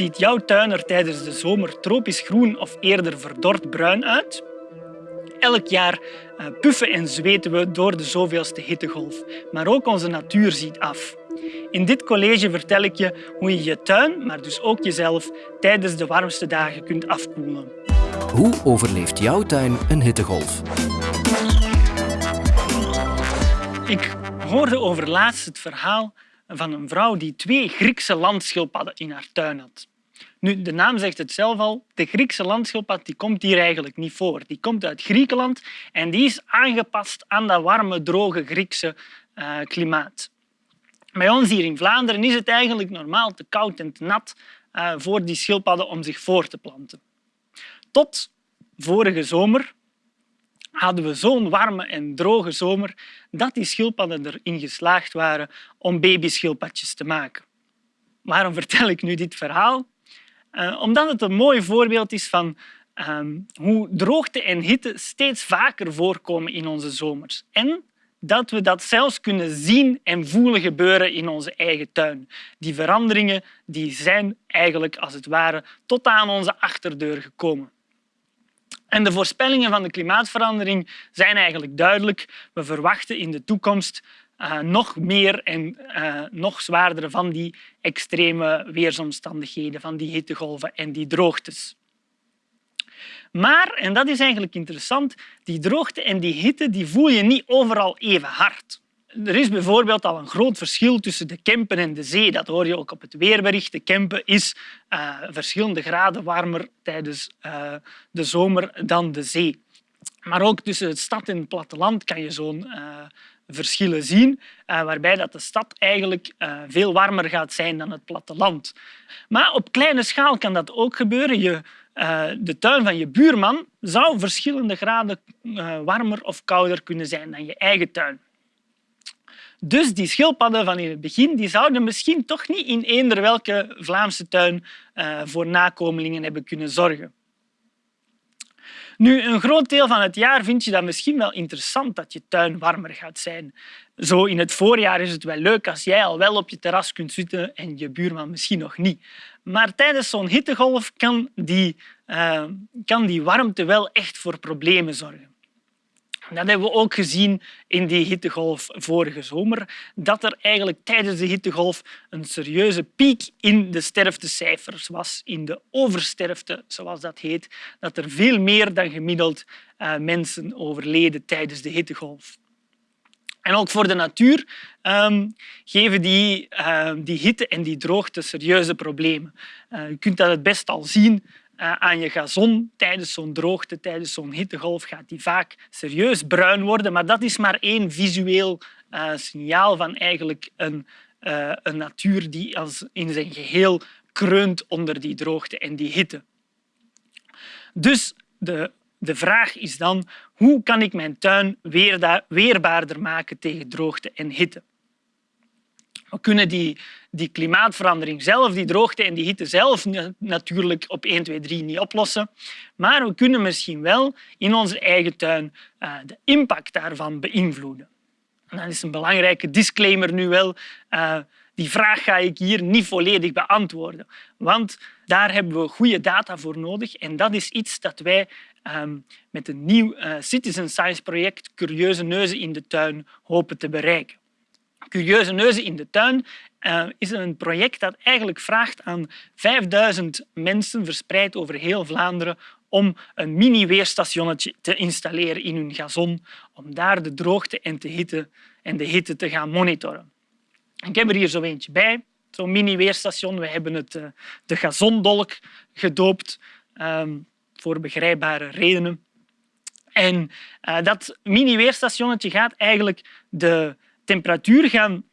Ziet jouw tuin er tijdens de zomer tropisch groen of eerder verdord bruin uit? Elk jaar eh, puffen en zweten we door de zoveelste hittegolf, maar ook onze natuur ziet af. In dit college vertel ik je hoe je je tuin, maar dus ook jezelf, tijdens de warmste dagen kunt afkoelen. Hoe overleeft jouw tuin een hittegolf? Ik hoorde overlaatst het verhaal van een vrouw die twee Griekse landschildpadden in haar tuin had. Nu, de naam zegt het zelf al, de Griekse landschildpad die komt hier eigenlijk niet voor. Die komt uit Griekenland en die is aangepast aan dat warme, droge Griekse uh, klimaat. Bij ons hier in Vlaanderen is het eigenlijk normaal te koud en te nat uh, voor die schildpadden om zich voor te planten. Tot vorige zomer hadden we zo'n warme en droge zomer dat die schildpadden erin geslaagd waren om babyschildpadjes te maken. Waarom vertel ik nu dit verhaal? Uh, omdat het een mooi voorbeeld is van um, hoe droogte en hitte steeds vaker voorkomen in onze zomers. En dat we dat zelfs kunnen zien en voelen gebeuren in onze eigen tuin. Die veranderingen die zijn eigenlijk als het ware tot aan onze achterdeur gekomen. En de voorspellingen van de klimaatverandering zijn eigenlijk duidelijk. We verwachten in de toekomst uh, nog meer en uh, nog zwaardere van die extreme weersomstandigheden, van die hittegolven en die droogtes. Maar, en dat is eigenlijk interessant, die droogte en die hitte die voel je niet overal even hard. Er is bijvoorbeeld al een groot verschil tussen de Kempen en de zee. Dat hoor je ook op het weerbericht. De Kempen is uh, verschillende graden warmer tijdens de zomer dan de zee. Maar ook tussen het stad en het platteland kan je zo'n verschillen zien, waarbij dat de stad eigenlijk veel warmer gaat zijn dan het platteland. Maar op kleine schaal kan dat ook gebeuren. Je, de tuin van je buurman zou verschillende graden warmer of kouder kunnen zijn dan je eigen tuin. Dus die schildpadden van in het begin die zouden misschien toch niet in eender welke Vlaamse tuin voor nakomelingen hebben kunnen zorgen. Nu, een groot deel van het jaar vind je dat misschien wel interessant dat je tuin warmer gaat zijn. Zo in het voorjaar is het wel leuk als jij al wel op je terras kunt zitten en je buurman misschien nog niet. Maar tijdens zo'n hittegolf kan die, uh, kan die warmte wel echt voor problemen zorgen. Dat hebben we ook gezien in die hittegolf vorige zomer, dat er eigenlijk tijdens de hittegolf een serieuze piek in de sterftecijfers was, in de oversterfte, zoals dat heet, dat er veel meer dan gemiddeld uh, mensen overleden tijdens de hittegolf. En ook voor de natuur um, geven die, uh, die hitte en die droogte serieuze problemen. Uh, je kunt dat het best al zien aan je gazon tijdens zo'n droogte, tijdens zo'n hittegolf, gaat die vaak serieus bruin worden. Maar dat is maar één visueel uh, signaal van eigenlijk een, uh, een natuur die als in zijn geheel kreunt onder die droogte en die hitte. Dus de, de vraag is dan, hoe kan ik mijn tuin weerbaarder maken tegen droogte en hitte? We kunnen die, die klimaatverandering zelf, die droogte en die hitte zelf natuurlijk op 1, 2, 3 niet oplossen. Maar we kunnen misschien wel in onze eigen tuin uh, de impact daarvan beïnvloeden. En dat is een belangrijke disclaimer nu wel. Uh, die vraag ga ik hier niet volledig beantwoorden, want daar hebben we goede data voor nodig. En dat is iets dat wij um, met een nieuw uh, citizen science project Curieuze Neuzen in de Tuin hopen te bereiken. Curieuze Neuzen in de Tuin uh, is een project dat eigenlijk vraagt aan 5000 mensen verspreid over heel Vlaanderen om een mini-weerstationnetje te installeren in hun gazon, om daar de droogte en de hitte, en de hitte te gaan monitoren. Ik heb er hier zo eentje bij, zo'n mini-weerstation. We hebben het uh, de gazondolk gedoopt, um, voor begrijpbare redenen. En uh, dat mini-weerstationnetje gaat eigenlijk de temperatuur gaan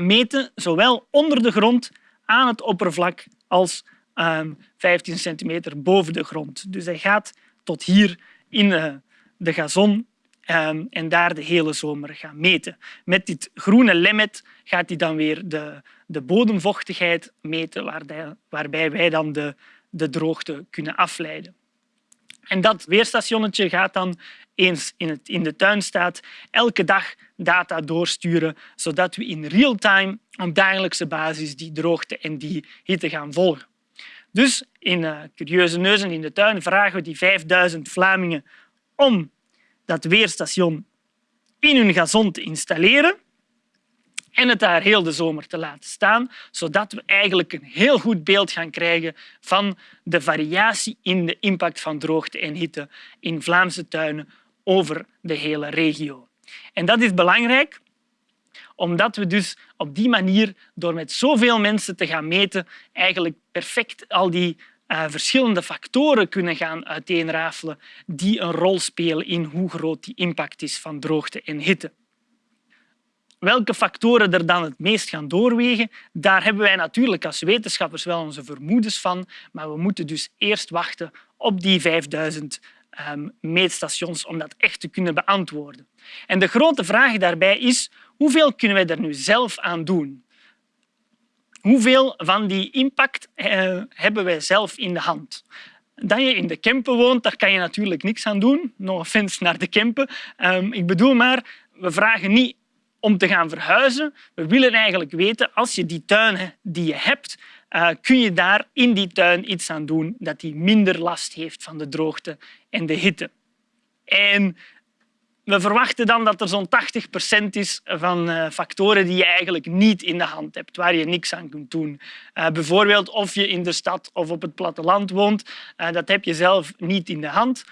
meten, zowel onder de grond aan het oppervlak als 15 ehm, centimeter boven de grond. Dus hij gaat tot hier in de gazon um, en daar de hele zomer gaan meten. Met dit groene lemmet gaat hij dan weer de, de bodemvochtigheid meten, waarbij wij dan de, de droogte kunnen afleiden. En dat weerstationnetje gaat dan eens in, het, in de tuin staat, elke dag data doorsturen, zodat we in real time op dagelijkse basis die droogte en die hitte gaan volgen. Dus in uh, Curieuze Neuzen in de tuin vragen we die 5000 Vlamingen om dat weerstation in hun gazon te installeren en het daar heel de zomer te laten staan, zodat we eigenlijk een heel goed beeld gaan krijgen van de variatie in de impact van droogte en hitte in Vlaamse tuinen over de hele regio. En dat is belangrijk omdat we dus op die manier, door met zoveel mensen te gaan meten, eigenlijk perfect al die uh, verschillende factoren kunnen gaan uiteenrafelen die een rol spelen in hoe groot die impact is van droogte en hitte. Welke factoren er dan het meest gaan doorwegen, daar hebben wij natuurlijk als wetenschappers wel onze vermoedens van, maar we moeten dus eerst wachten op die 5000 Ehm, meetstations om dat echt te kunnen beantwoorden. En de grote vraag daarbij is hoeveel kunnen wij er nu zelf aan doen? Hoeveel van die impact eh, hebben wij zelf in de hand? Dat je in de Kempen woont, daar kan je natuurlijk niks aan doen. No offense naar de Kempen. Um, ik bedoel maar, we vragen niet om te gaan verhuizen. We willen eigenlijk weten, als je die tuin die je hebt, uh, kun je daar in die tuin iets aan doen dat die minder last heeft van de droogte en de hitte. En we verwachten dan dat er zo'n 80 procent is van uh, factoren die je eigenlijk niet in de hand hebt, waar je niks aan kunt doen. Uh, bijvoorbeeld of je in de stad of op het platteland woont, dat heb je zelf niet in de hand.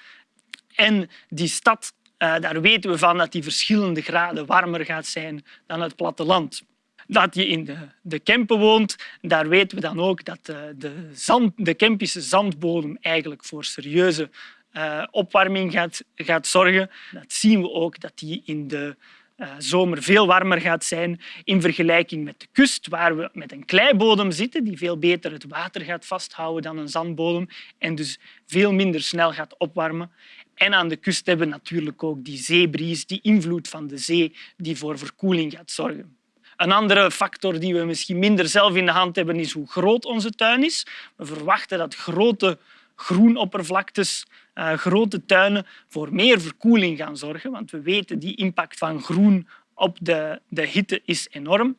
En die stad, daar weten we van dat die verschillende graden warmer gaat zijn dan het platteland dat je in de, de Kempen woont, daar weten we dan ook dat de, de, zand, de Kempische zandbodem eigenlijk voor serieuze uh, opwarming gaat, gaat zorgen. Dat zien we ook dat die in de uh, zomer veel warmer gaat zijn in vergelijking met de kust, waar we met een kleibodem zitten die veel beter het water gaat vasthouden dan een zandbodem en dus veel minder snel gaat opwarmen. En aan de kust hebben we natuurlijk ook die zeebries, die invloed van de zee, die voor verkoeling gaat zorgen. Een andere factor die we misschien minder zelf in de hand hebben, is hoe groot onze tuin is. We verwachten dat grote groenoppervlaktes, uh, grote tuinen voor meer verkoeling gaan zorgen, want we weten die impact van groen op de, de hitte is enorm.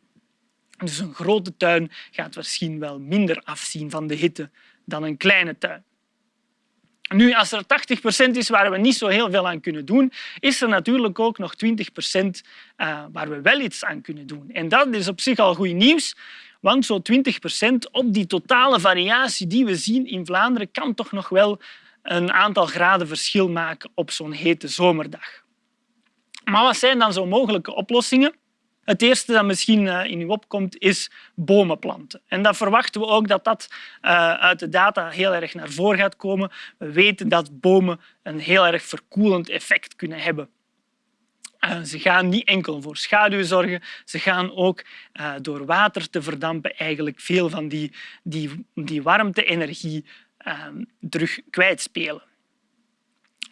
Dus een grote tuin gaat misschien wel minder afzien van de hitte dan een kleine tuin. Nu, als er 80 procent is waar we niet zo heel veel aan kunnen doen, is er natuurlijk ook nog 20 procent uh, waar we wel iets aan kunnen doen. En dat is op zich al goed nieuws, want zo'n 20 procent op die totale variatie die we zien in Vlaanderen kan toch nog wel een aantal graden verschil maken op zo'n hete zomerdag. Maar wat zijn dan zo mogelijke oplossingen? Het eerste dat misschien eh, in u opkomt is bomen planten. En dat verwachten we ook dat dat eh, uit de data heel erg naar voren gaat komen. We weten dat bomen een heel erg verkoelend effect kunnen hebben. Uh, ze gaan niet enkel voor schaduw zorgen, ze gaan ook door water te verdampen eigenlijk veel van die, die, die warmte-energie uh, terug kwijtspelen.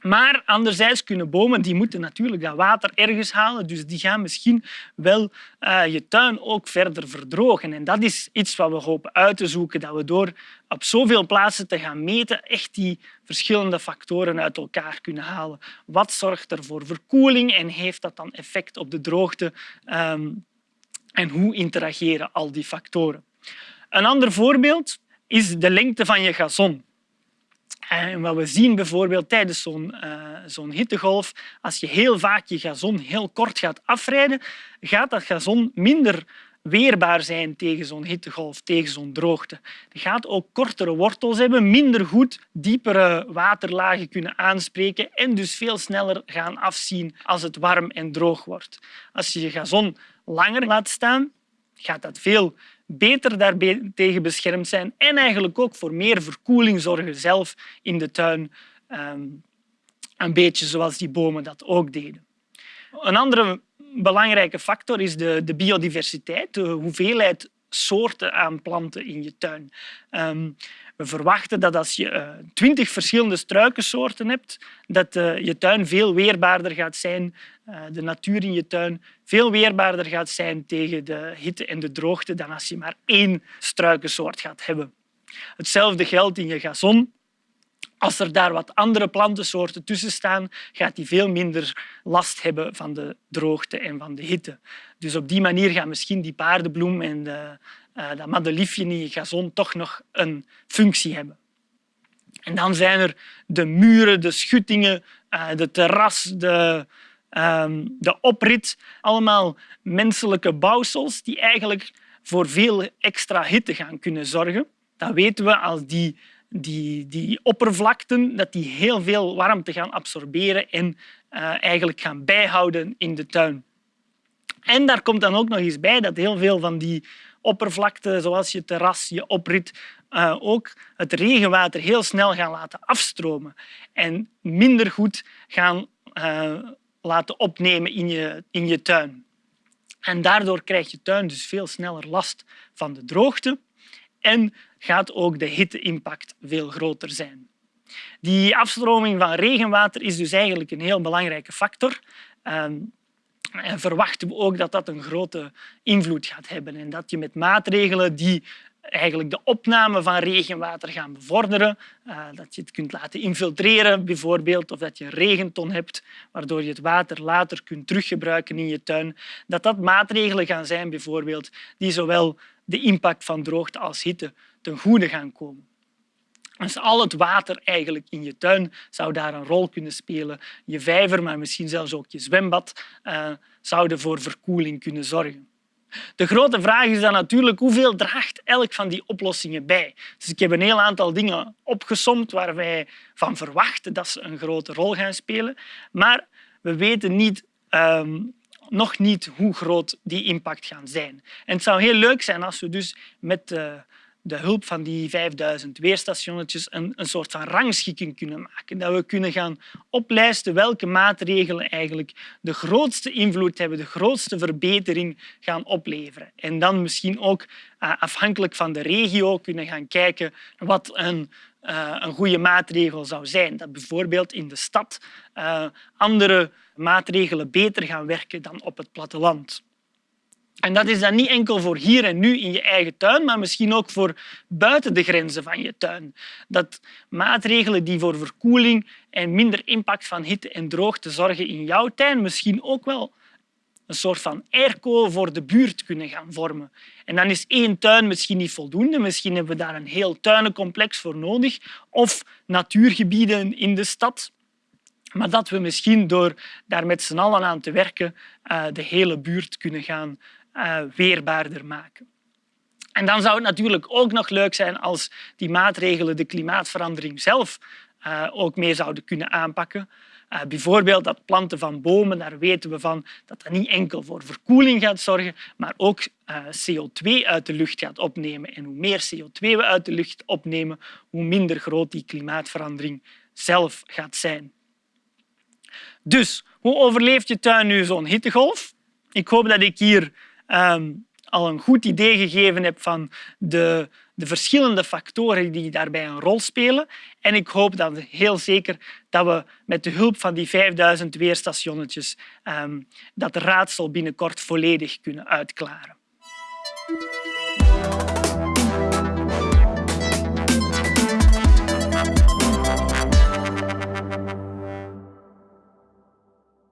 Maar anderzijds kunnen bomen die moeten natuurlijk dat water ergens halen, dus die gaan misschien wel uh, je tuin ook verder verdrogen. En dat is iets wat we hopen uit te zoeken, dat we door op zoveel plaatsen te gaan meten echt die verschillende factoren uit elkaar kunnen halen. Wat zorgt er voor verkoeling en heeft dat dan effect op de droogte? Um, en hoe interageren al die factoren? Een ander voorbeeld is de lengte van je gazon. En wat we zien bijvoorbeeld tijdens zo'n uh, zo'n hittegolf, als je heel vaak je gazon heel kort gaat afrijden, gaat dat gazon minder weerbaar zijn tegen zo'n hittegolf, tegen zo'n droogte. Het gaat ook kortere wortels hebben, minder goed diepere waterlagen kunnen aanspreken en dus veel sneller gaan afzien als het warm en droog wordt. Als je je gazon langer laat staan, gaat dat veel beter daartegen beschermd zijn en eigenlijk ook voor meer verkoeling zorgen zelf in de tuin. Ehm, een beetje zoals die bomen dat ook deden. Een andere belangrijke factor is de, de biodiversiteit, de hoeveelheid soorten aan planten in je tuin. Um, we verwachten dat als je eh, twintig verschillende struikensoorten hebt, dat uh, je tuin veel weerbaarder gaat zijn, uh, de natuur in je tuin veel weerbaarder gaat zijn tegen de hitte en de droogte dan als je maar één struikensoort gaat hebben. Hetzelfde geldt in je gazon. Als er daar wat andere plantensoorten tussen staan, gaat die veel minder last hebben van de droogte en van de hitte. Dus op die manier gaan misschien die paardenbloem en de uh, dat madeliefje in je gazon toch nog een functie hebben. En dan zijn er de muren, de schuttingen, uh, de terras, de, um, de oprit. Allemaal menselijke bouwsels die eigenlijk voor veel extra hitte gaan kunnen zorgen. Dat weten we als die, die, die oppervlakten dat die heel veel warmte gaan absorberen en uh, eigenlijk gaan bijhouden in de tuin. En daar komt dan ook nog eens bij dat heel veel van die oppervlakte, zoals je terras, je oprit, uh, ook het regenwater heel snel gaan laten afstromen en minder goed gaan uh, laten opnemen in je, in je tuin. En daardoor krijgt je tuin dus veel sneller last van de droogte en gaat ook de hitteimpact veel groter zijn. Die afstroming van regenwater is dus eigenlijk een heel belangrijke factor. Ehm, verwachten we ook dat dat een grote invloed gaat hebben en dat je met maatregelen die eigenlijk de opname van regenwater gaan bevorderen. Uh, dat je het kunt laten infiltreren bijvoorbeeld, of dat je een regenton hebt waardoor je het water later kunt teruggebruiken in je tuin. Dat dat maatregelen gaan zijn bijvoorbeeld die zowel de impact van droogte als hitte ten goede gaan komen. Dus al het water eigenlijk in je tuin zou daar een rol kunnen spelen. Je vijver, maar misschien zelfs ook je zwembad, uh, zouden voor verkoeling kunnen zorgen. De grote vraag is dan natuurlijk hoeveel draagt elk van die oplossingen bij. Dus ik heb een heel aantal dingen opgesomd waar wij van verwachten dat ze een grote rol gaan spelen. Maar we weten niet, um, nog niet hoe groot die impact gaan zijn. En het zou heel leuk zijn als we dus met uh, de hulp van die 5000 weerstationnetjes een, een soort van rangschikking kunnen maken. Dat we kunnen gaan oplijsten welke maatregelen eigenlijk de grootste invloed hebben, de grootste verbetering gaan opleveren. En dan misschien ook uh, afhankelijk van de regio kunnen gaan kijken wat een, uh, een goede maatregel zou zijn. Dat bijvoorbeeld in de stad uh, andere maatregelen beter gaan werken dan op het platteland. En dat is dan niet enkel voor hier en nu in je eigen tuin, maar misschien ook voor buiten de grenzen van je tuin. Dat maatregelen die voor verkoeling en minder impact van hitte en droogte zorgen in jouw tuin misschien ook wel een soort van airco voor de buurt kunnen gaan vormen. En dan is één tuin misschien niet voldoende. Misschien hebben we daar een heel tuinencomplex voor nodig of natuurgebieden in de stad. Maar dat we misschien door daar met z'n allen aan te werken eh, de hele buurt kunnen gaan uh, weerbaarder maken. En dan zou het natuurlijk ook nog leuk zijn als die maatregelen de klimaatverandering zelf uh, ook meer zouden kunnen aanpakken. Uh, bijvoorbeeld dat planten van bomen, daar weten we van dat dat niet enkel voor verkoeling gaat zorgen, maar ook CO2 uit de lucht gaat opnemen. En hoe meer CO2 we uit de lucht opnemen, hoe minder groot die klimaatverandering zelf gaat zijn. Dus, hoe overleeft je tuin nu zo'n hittegolf? Ik hoop dat ik hier um, al een goed idee gegeven heb van de, de verschillende factoren die daarbij een rol spelen. En ik hoop dan heel zeker dat we met de hulp van die 5000 weerstationnetjes um, dat raadsel binnenkort volledig kunnen uitklaren.